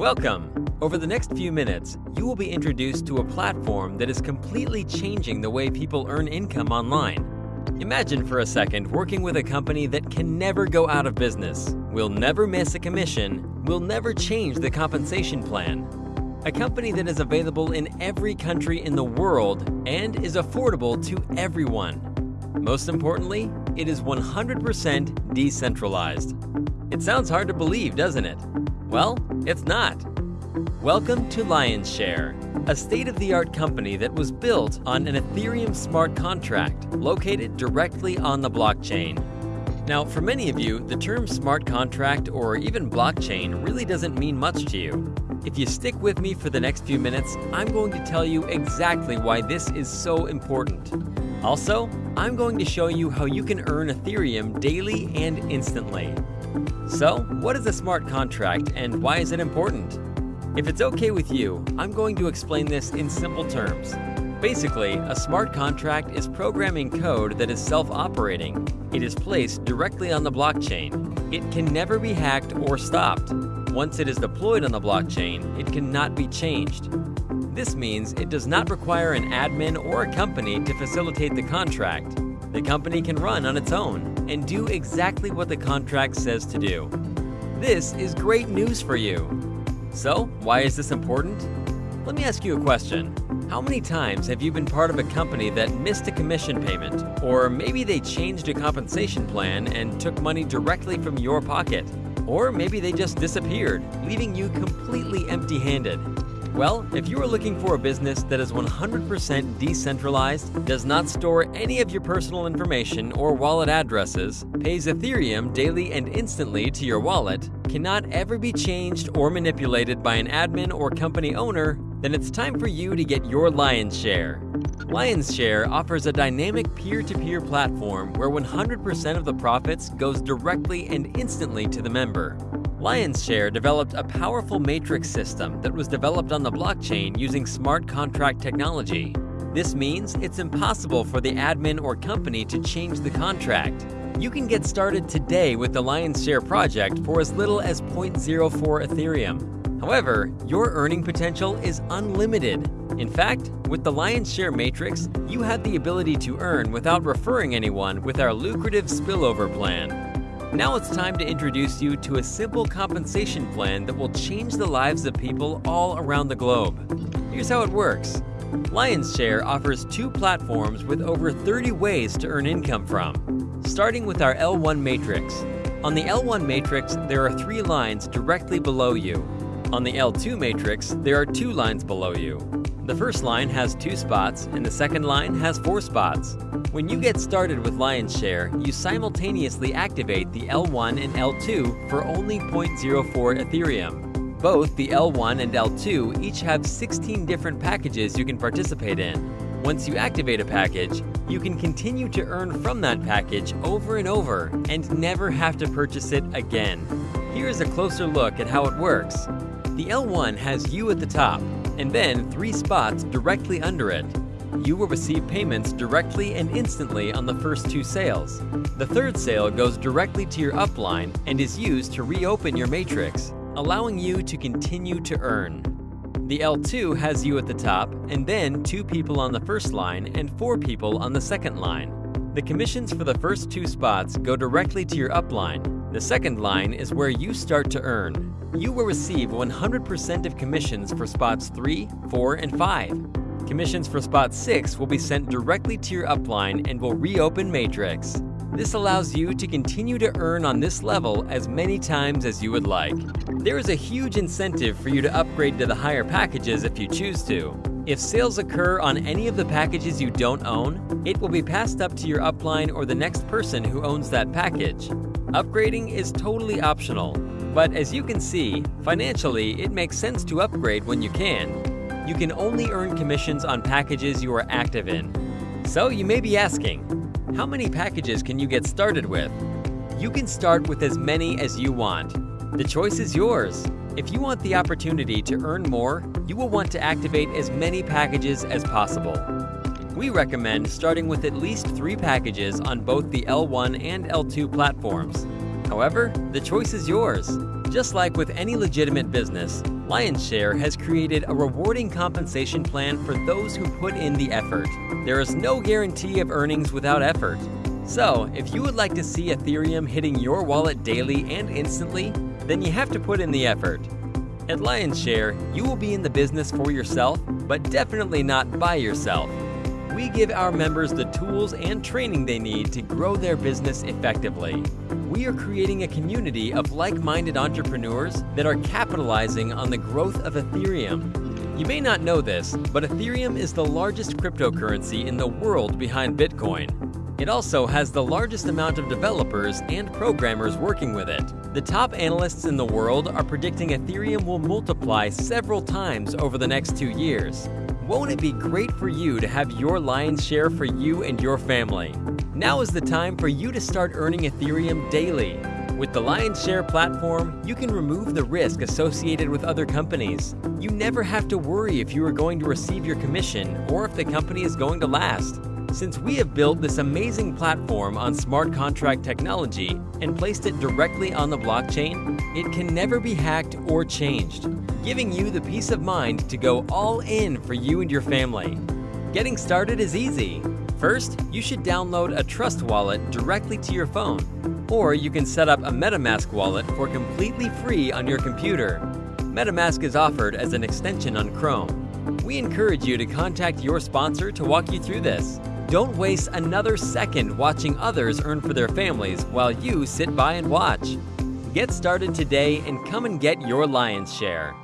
Welcome! Over the next few minutes, you will be introduced to a platform that is completely changing the way people earn income online. Imagine for a second working with a company that can never go out of business, will never miss a commission, will never change the compensation plan. A company that is available in every country in the world and is affordable to everyone. Most importantly, it is 100% decentralized. It sounds hard to believe, doesn't it? Well, it's not. Welcome to Lionshare, a state-of-the-art company that was built on an Ethereum smart contract located directly on the blockchain. Now, for many of you, the term smart contract or even blockchain really doesn't mean much to you. If you stick with me for the next few minutes, I'm going to tell you exactly why this is so important. Also, I'm going to show you how you can earn Ethereum daily and instantly. So, what is a smart contract and why is it important? If it's okay with you, I'm going to explain this in simple terms. Basically, a smart contract is programming code that is self-operating. It is placed directly on the blockchain. It can never be hacked or stopped. Once it is deployed on the blockchain, it cannot be changed. This means it does not require an admin or a company to facilitate the contract. The company can run on its own and do exactly what the contract says to do. This is great news for you. So, why is this important? Let me ask you a question. How many times have you been part of a company that missed a commission payment? Or maybe they changed a compensation plan and took money directly from your pocket? Or maybe they just disappeared, leaving you completely empty-handed. Well, if you are looking for a business that is 100% decentralized, does not store any of your personal information or wallet addresses, pays Ethereum daily and instantly to your wallet, cannot ever be changed or manipulated by an admin or company owner, then it's time for you to get your lion's share. Lion's Share offers a dynamic peer-to-peer -peer platform where 100% of the profits goes directly and instantly to the member. Lionshare developed a powerful matrix system that was developed on the blockchain using smart contract technology. This means it's impossible for the admin or company to change the contract. You can get started today with the Lionshare project for as little as 0.04 Ethereum. However, your earning potential is unlimited. In fact, with the Lionshare Matrix, you have the ability to earn without referring anyone with our lucrative spillover plan. Now it's time to introduce you to a simple compensation plan that will change the lives of people all around the globe. Here's how it works. Lionshare offers two platforms with over 30 ways to earn income from. Starting with our L1 matrix. On the L1 matrix, there are three lines directly below you. On the L2 matrix, there are two lines below you. The first line has two spots, and the second line has four spots. When you get started with Lionshare, you simultaneously activate the L1 and L2 for only 0.04 Ethereum. Both the L1 and L2 each have 16 different packages you can participate in. Once you activate a package, you can continue to earn from that package over and over and never have to purchase it again. Here is a closer look at how it works. The L1 has you at the top, and then three spots directly under it. You will receive payments directly and instantly on the first two sales. The third sale goes directly to your upline and is used to reopen your matrix, allowing you to continue to earn. The L2 has you at the top, and then two people on the first line and four people on the second line. The commissions for the first two spots go directly to your upline. The second line is where you start to earn you will receive 100% of commissions for spots 3, 4, and 5. Commissions for spot 6 will be sent directly to your upline and will reopen Matrix. This allows you to continue to earn on this level as many times as you would like. There is a huge incentive for you to upgrade to the higher packages if you choose to. If sales occur on any of the packages you don't own, it will be passed up to your upline or the next person who owns that package. Upgrading is totally optional, but as you can see, financially, it makes sense to upgrade when you can. You can only earn commissions on packages you are active in. So you may be asking, how many packages can you get started with? You can start with as many as you want. The choice is yours. If you want the opportunity to earn more, you will want to activate as many packages as possible. We recommend starting with at least three packages on both the L1 and L2 platforms. However, the choice is yours. Just like with any legitimate business, Lionshare has created a rewarding compensation plan for those who put in the effort. There is no guarantee of earnings without effort. So, if you would like to see Ethereum hitting your wallet daily and instantly, then you have to put in the effort. At Lionshare, you will be in the business for yourself, but definitely not by yourself. We give our members the tools and training they need to grow their business effectively. We are creating a community of like-minded entrepreneurs that are capitalizing on the growth of Ethereum. You may not know this, but Ethereum is the largest cryptocurrency in the world behind Bitcoin. It also has the largest amount of developers and programmers working with it. The top analysts in the world are predicting Ethereum will multiply several times over the next two years. Won't it be great for you to have your lion's share for you and your family? Now is the time for you to start earning Ethereum daily. With the Lion's Share platform, you can remove the risk associated with other companies. You never have to worry if you are going to receive your commission or if the company is going to last. Since we have built this amazing platform on smart contract technology and placed it directly on the blockchain, it can never be hacked or changed, giving you the peace of mind to go all in for you and your family. Getting started is easy. First, you should download a Trust wallet directly to your phone, or you can set up a MetaMask wallet for completely free on your computer. MetaMask is offered as an extension on Chrome. We encourage you to contact your sponsor to walk you through this. Don't waste another second watching others earn for their families while you sit by and watch. Get started today and come and get your lion's share.